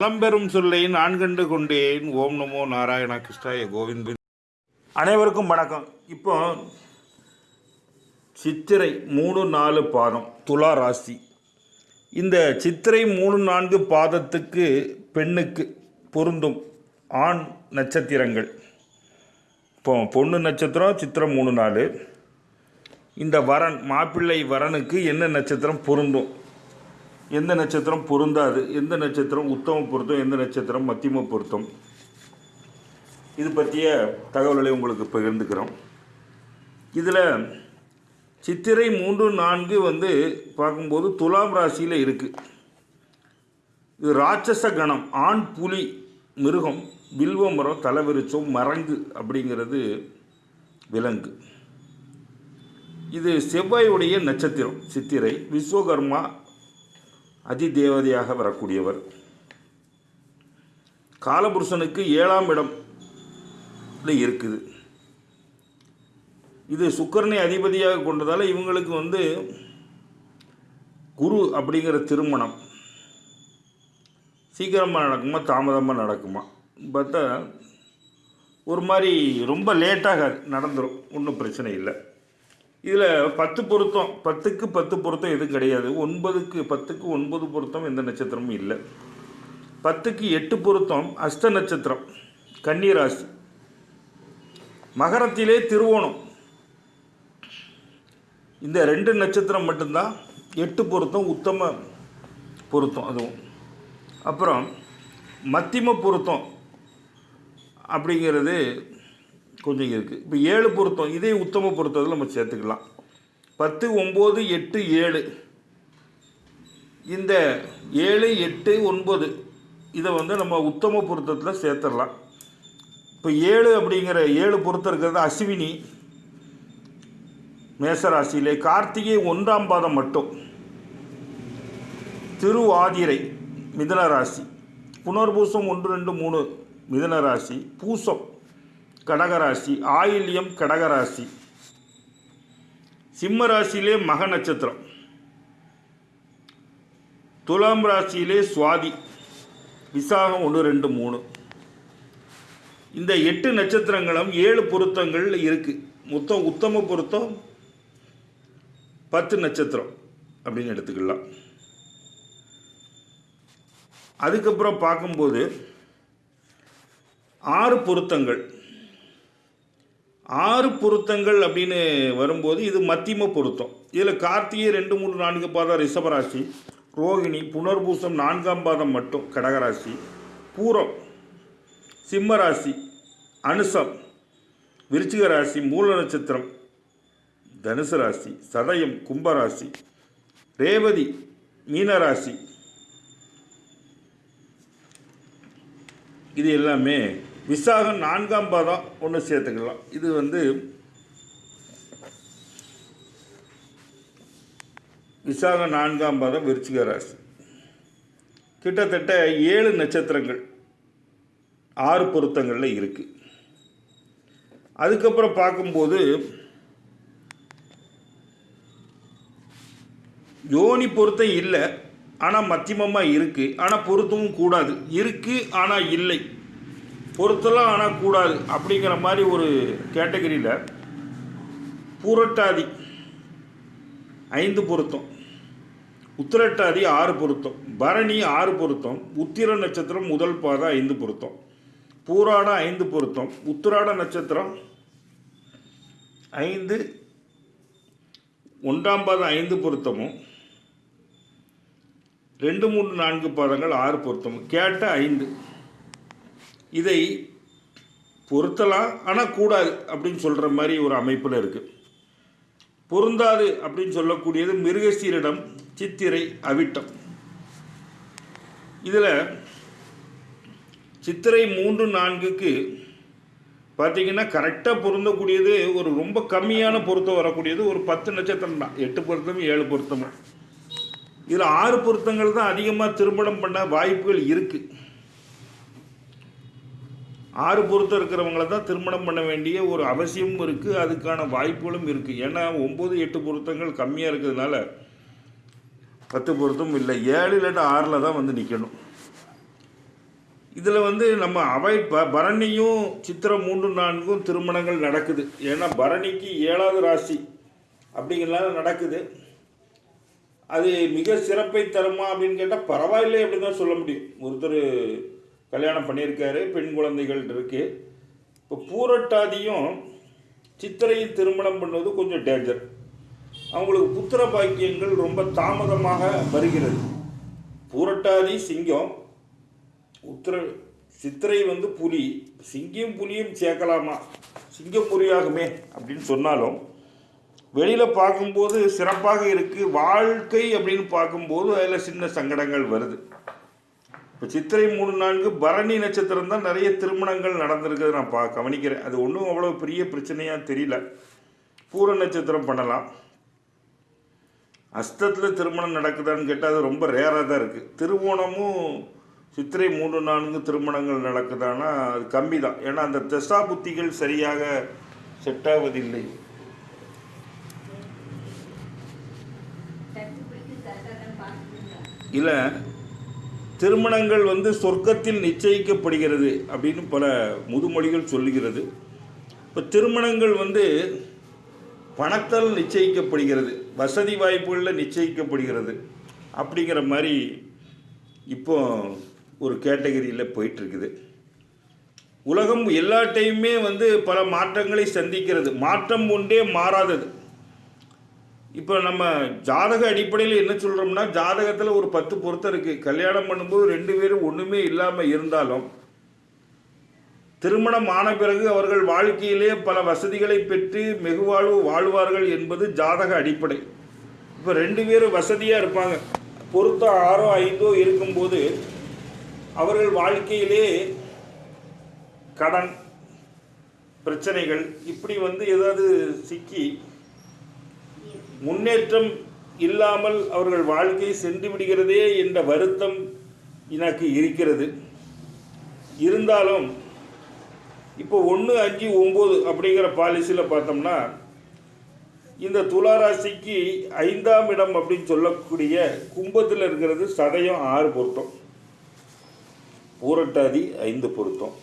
பழம்பெரும் சொல்லை நான் கண்டு கொண்டேன். ஓம் நமோ நாராயண கிருஷ்ணாய கோவிந்த். அனைவருக்கும் வணக்கம். இப்போ சித்திரை மூணு நாலு பாதம் துலா ராசி. இந்த சித்திரை மூணு நான்கு பாதத்துக்கு பெண்ணுக்கு பொருந்தும் ஆண் நட்சத்திரங்கள். இப்போ பொண்ணு நட்சத்திரம் சித்திரம் மூணு நாலு. இந்த வரன் மாப்பிள்ளை வரனுக்கு என்ன நட்சத்திரம் பொருந்தும்? எந்த நட்சத்திரம் பொருந்தாது எந்த நட்சத்திரம் உத்தம பொருத்தம் எந்த நட்சத்திரம் மத்தியம பொருத்தம். இது பற்றிய தகவல்களை உங்களுக்கு பகிர்ந்துக்கிறோம். இதில் சித்திரை மூன்று நான்கு வந்து பார்க்கும்போது துலாம் ராசியில் இருக்குது இது ராட்சச கணம் ஆண் புலி மிருகம் வில்வ மரம் தலைவிரிச்சம் மரங்கு அப்படிங்கிறது விலங்கு. இது செவ்வாயுடைய நட்சத்திரம் சித்திரை. விஸ்வகர்மா அதிதேவதையாக வரக்கூடியவர். காலபுருஷனுக்கு ஏழாம் இடம் இருக்குது. இது சுக்கரனை அதிபதியாக கொண்டதால் இவங்களுக்கு வந்து குரு அப்படிங்கிற திருமணம். சீக்கிரமாக நடக்குமா தாமதமாக நடக்குமா? பார்த்தா ஒரு மாதிரி ரொம்ப லேட்டாக நடந்துடும் ஒன்றும் பிரச்சனை இல்லை. இதில் பத்து பொருத்தம் பத்துக்கு பத்து பொருத்தம் எதுவும் கிடையாது. ஒன்பதுக்கு பத்துக்கு ஒன்பது பொருத்தம் எந்த நட்சத்திரமும் இல்லை. பத்துக்கு எட்டு பொருத்தம் அஷ்ட நட்சத்திரம் கன்னிராசி மகரத்திலே திருவோணம். இந்த ரெண்டு நட்சத்திரம் மட்டும்தான் எட்டு பொருத்தம் உத்தம பொருத்தம் அதுவும். அப்புறம் மத்திம பொருத்தம் அப்படிங்கிறது கொஞ்சம் இருக்குது இப்போ ஏழு பொருத்தம் இதே உத்தம பொருத்தத்தில் நம்ம சேர்த்துக்கலாம். பத்து ஒம்பது எட்டு ஏழு. இந்த ஏழு எட்டு ஒன்பது இதை வந்து நம்ம உத்தம பொருத்தத்தில் சேர்த்துடலாம். இப்போ ஏழு அப்படிங்கிற ஏழு பொருத்தம் இருக்கிறது அஸ்வினி மேசராசியிலே. கார்த்திகை ஒன்றாம் பாதம் மட்டும். திருவாதிரை மிதன ராசி புனர்பூசம் ஒன்று ரெண்டு மூணு மிதன ராசி பூசம். கடகராசி ஆயில்யம் கடகராசி. சிம்ம ராசியிலே மக நட்சத்திரம். துலாம் ராசியிலே சுவாதி. விசாகம் ஒன்று ரெண்டு மூணு. இந்த எட்டு நட்சத்திரங்களும் ஏழு பொருத்தங்கள் இருக்குது மொத்தம் உத்தம பொருத்தம் பத்து நட்சத்திரம் அப்படின்னு எடுத்துக்கலாம். அதுக்கப்புறம் பார்க்கும்போது ஆறு பொருத்தங்கள். ஆறு பொருத்தங்கள் அப்படின்னு வரும்போது இது மத்தியம பொருத்தம். இதில் கார்த்திகை ரெண்டு மூணு நான்கு பாதம் ரிஷபராசி ரோகிணி புனர்பூசம் நான்காம் பாதம் மட்டும் கடகராசி பூரம் சிம்மராசி அனுசம் விருச்சிக ராசி மூல நட்சத்திரம் தனுசு ராசி சதயம் கும்பராசி ரேவதி மீனராசி. இது எல்லாமே விசாகம் நான்காம் பாதம் ஒன்று சேர்த்துக்கலாம். இது வந்து விசாகம் நான்காம் பாதம் விருச்சிக ராசி. கிட்டத்தட்ட ஏழு நட்சத்திரங்கள் ஆறு பொருத்தங்களில் இருக்குது அதுக்கப்புறம் பார்க்கும்போது யோனி பொருத்தம் இல்லை ஆனால் மத்தியமமாக இருக்குது ஆனால் பொருத்தமும் கூடாது. இருக்குது ஆனால் இல்லை. பொருத்தலாம் ஆனால் கூடாது அப்படிங்கிற மாதிரி ஒரு கேட்டகரியில் பூரட்டாதி ஐந்து பொருத்தம் உத்திரட்டாதி ஆறு பொருத்தம் பரணி ஆறு பொருத்தம் உத்திர நட்சத்திரம் முதல் பாதம் ஐந்து பொருத்தம் பூராட ஐந்து பொருத்தம் உத்திராட நட்சத்திரம் ஐந்து ஒன்றாம் பாதம் ஐந்து பொருத்தமும் ரெண்டு மூணு நான்கு பாதங்கள் ஆறு பொருத்தமும். கேட்ட ஐந்து. இதை பொருத்தலாம் ஆனால் கூடாது அப்படின்னு சொல்கிற மாதிரி ஒரு அமைப்பில் இருக்குது பொருந்தாது அப்படின்னு சொல்லக்கூடியது மிருகசீரிடம் சித்திரை அவிட்டம். இதில் சித்திரை மூன்று நான்குக்கு பார்த்தீங்கன்னா கரெக்டாக பொருந்தக்கூடியது ஒரு ரொம்ப கம்மியான பொருத்தம் வரக்கூடியது ஒரு பத்து நட்சத்திரம் தான். எட்டு பொருத்தமும் ஏழு பொருத்தமும். இதில் ஆறு பொருத்தங்கள் தான் அதிகமாக திருமணம் பண்ண வாய்ப்புகள் இருக்குது ஆறு பொருத்தம் இருக்கிறவங்கள தான் திருமணம் பண்ண வேண்டிய ஒரு அவசியமும் இருக்குது அதுக்கான வாய்ப்புகளும் இருக்குது ஏன்னா ஒம்பது எட்டு பொருத்தங்கள் கம்மியாக இருக்கிறதுனால பத்து பொருத்தம் இல்லை. ஏழு இல்லாட்ட ஆறில் தான் வந்து நிற்கணும் இதில் வந்து நம்ம அவாய்ட் ப பரணியும் சித்திரம் மூன்று நான்கும் திருமணங்கள் நடக்குது. ஏன்னா பரணிக்கு ஏழாவது ராசி அப்படிங்கிறனால நடக்குது. அது மிக சிறப்பை தருமா அப்படின்னு கேட்டால் பரவாயில்லை அப்படின்னு தான் சொல்ல முடியும். ஒருத்தர் கல்யாணம் பண்ணியிருக்காரு பெண் குழந்தைகள் இருக்கு. இப்போ பூரட்டாதியும் சித்திரையும் திருமணம் பண்ணுவது கொஞ்சம் டேஞ்சர் அவங்களுக்கு புத்திர பாக்கியங்கள் ரொம்ப தாமதமாக வருகிறது. பூரட்டாதி சிங்கம் உத்திர சித்திரை வந்து புலி. சிங்கம் புலியும் சேர்க்கலாமா? சிங்கம் புலியாகுமே அப்படின்னு சொன்னாலும் வெளியில் பார்க்கும்போது சிறப்பாக இருக்குது வாழ்க்கை அப்படின்னு பார்க்கும்போது அதில் சின்ன சங்கடங்கள் வருது. இப்போ சித்திரை மூணு நான்கு பரணி நட்சத்திரம் தான் நிறைய திருமணங்கள் நடந்திருக்குது நான் பா கவனிக்கிறேன். அது ஒன்றும் அவ்வளோ பெரிய பிரச்சனையாக தெரியல. பூர நட்சத்திரம் பண்ணலாம். அஸ்தத்தில் திருமணம் நடக்குதான்னு கேட்டால் அது ரொம்ப ரேராக தான் இருக்குது திருவோணமும் சித்திரை மூன்று நான்கு திருமணங்கள் நடக்குதானா அது கம்மி தான். ஏன்னா அந்த தசா புத்திகள் சரியாக செட் ஆவதில்லை. இல்லை. திருமணங்கள் வந்து சொர்க்கத்தில் நிச்சயிக்கப்படுகிறது அப்படின்னு பல முதுமொழிகள் சொல்லுகிறது. இப்போ திருமணங்கள் வந்து பணத்தால் நிச்சயிக்கப்படுகிறது வசதி வாய்ப்புகளில் நிச்சயிக்கப்படுகிறது அப்படிங்கிற மாதிரி இப்போ ஒரு கேட்டகரியில் போயிட்டுருக்குது. உலகம் எல்லா வந்து பல மாற்றங்களை சந்திக்கிறது. மாற்றம் ஒன்றே மாறாதது. இப்போ நம்ம ஜாதக அடிப்படையில் என்ன சொல்கிறோம்னா ஜாதகத்தில் ஒரு பத்து பொருத்தம் இருக்குது கல்யாணம் பண்ணும்போது ரெண்டு பேரும் ஒன்றுமே இல்லாமல் இருந்தாலும் திருமணம் ஆன பிறகு அவர்கள் வாழ்க்கையிலே பல வசதிகளை பெற்று வெகுவாழ்வு வாழ்வார்கள் என்பது ஜாதக அடிப்படை. இப்போ ரெண்டு பேரும் வசதியாக இருப்பாங்க. பொருத்தம் ஆறோ ஐந்தோ இருக்கும்போது அவர்கள் வாழ்க்கையிலே கடன் பிரச்சனைகள் இப்படி வந்து ஏதாவது சிக்கி முன்னேற்றம் இல்லாமல் அவர்கள் வாழ்க்கை சென்று விடுகிறதே என்ற வருத்தம் எனக்கு இருக்கிறது. இருந்தாலும் இப்போ ஒன்று அஞ்சு ஒம்பது அப்படிங்கிற பாலிசியில் பார்த்தோம்னா இந்த துளாராசிக்கு ஐந்தாம் இடம் அப்படின்னு சொல்லக்கூடிய கும்பத்தில் இருக்கிறது சதயம் ஆறு பொருத்தம். பூரட்டாதி ஐந்து பொருத்தம்.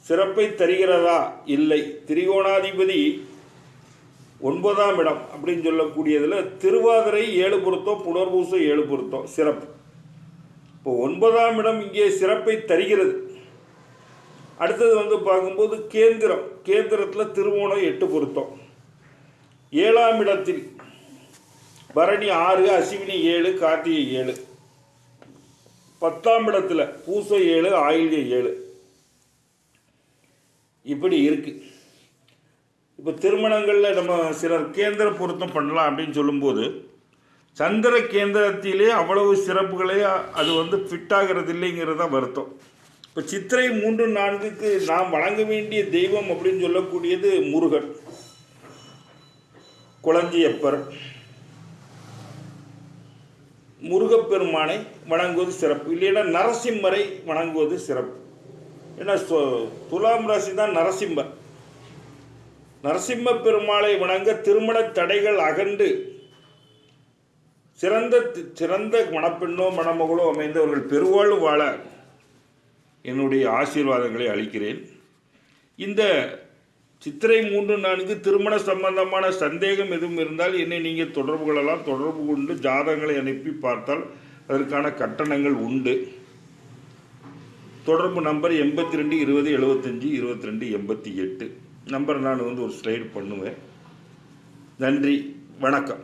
சிறப்பை தருகிறதா? இல்லை. திரிகோணாதிபதி ஒன்பதாம் இடம் அப்படின்னு சொல்லக்கூடியதில் திருவாதிரை ஏழு பொருத்தம் புனர்பூசம் ஏழு பொருத்தம் சிறப்பு. இப்போ ஒன்பதாம் இடம் இங்கே சிறப்பை தருகிறது. அடுத்தது வந்து பார்க்கும்போது கேந்திரம். கேந்திரத்தில் திருவோணம் எட்டு பொருத்தம். ஏழாம் இடத்தில் பரணி ஆறு அசிவினி ஏழு கார்த்திகை ஏழு. பத்தாம் இடத்துல பூசை ஏழு ஆயில்ய ஏழு. இப்படி இருக்குது இப்போ திருமணங்களில் நம்ம சிலர் கேந்திர பொருத்தம் பண்ணலாம் அப்படின்னு சொல்லும்போது சந்திர கேந்திரத்திலே அவ்வளவு சிறப்புகளே அது வந்து ஃபிட் ஆகிறது இல்லைங்கிறது தான் வருத்தம். இப்போ சித்திரை மூன்று நான்குக்கு நாம் வழங்க வேண்டிய தெய்வம் அப்படின்னு சொல்லக்கூடியது முருகன். குளஞ்சியப்பர் முருகப்பெருமானை வணங்குவது சிறப்பு. இல்லைன்னா நரசிம்மரை வணங்குவது சிறப்பு. ஏன்னா துலாம் ராசி தான் நரசிம்மர். நரசிம்ம பெருமாளை வணங்க திருமண தடைகள் அகன்று சிறந்த சிறந்த மணப்பெண்ணோ மணமகளோ அமைந்தவர்கள் பெருவாழ்வு வாழ என்னுடைய ஆசீர்வாதங்களை அளிக்கிறேன். இந்த சித்திரை மூன்று நான்கு திருமண சம்பந்தமான சந்தேகம் எதுவும் இருந்தால் என்னை நீங்கள் தொடர்பு கொள்ளலாம். தொடர்பு கொண்டு ஜாதகங்களை அனுப்பி பார்த்தால் அதற்கான கட்டணங்கள் உண்டு. தொடர்பு நம்பர் எண்பத்தி ரெண்டு இருபது எழுபத்தஞ்சி இருபத்தி ரெண்டு எண்பத்தி எட்டு. நம்பர் நான் வந்து ஒரு ஸ்லைடு பண்ணுவேன். நன்றி வணக்கம்.